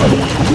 Let's go.